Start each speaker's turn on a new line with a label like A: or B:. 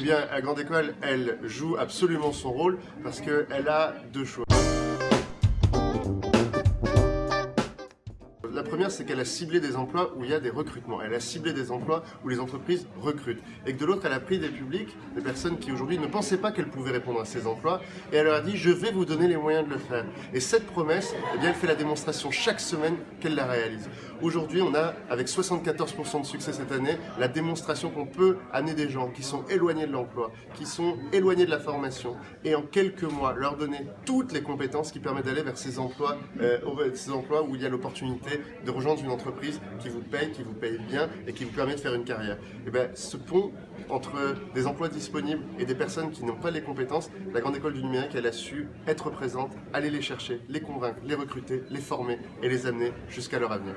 A: bien, la Grande École, elle joue absolument son rôle parce qu'elle a deux choses. Première, c'est qu'elle a ciblé des emplois où il y a des recrutements. Elle a ciblé des emplois où les entreprises recrutent. Et que de l'autre, elle a pris des publics, des personnes qui aujourd'hui ne pensaient pas qu'elles pouvaient répondre à ces emplois, et elle leur a dit, je vais vous donner les moyens de le faire. Et cette promesse, eh bien, elle fait la démonstration chaque semaine qu'elle la réalise. Aujourd'hui, on a, avec 74% de succès cette année, la démonstration qu'on peut amener des gens qui sont éloignés de l'emploi, qui sont éloignés de la formation, et en quelques mois, leur donner toutes les compétences qui permettent d'aller vers ces emplois, euh, ces emplois où il y a l'opportunité de rejoindre une entreprise qui vous paye, qui vous paye bien et qui vous permet de faire une carrière. Et bien, ce pont entre des emplois disponibles et des personnes qui n'ont pas les compétences, la Grande École du Numérique, elle a su être présente, aller les chercher, les convaincre, les recruter, les former et les amener jusqu'à leur avenir.